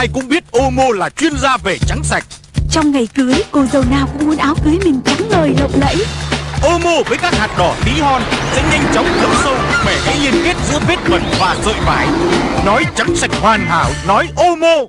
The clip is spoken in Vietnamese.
Ai cũng biết Omo là chuyên gia về trắng sạch Trong ngày cưới, cô dâu nào cũng muốn áo cưới mình trắng ngời lộng lẫy Omo với các hạt đỏ tí hon sẽ nhanh chóng thấm sâu bẻ cái liên kết giữa vết bẩn và sợi vải. Nói trắng sạch hoàn hảo, nói Omo.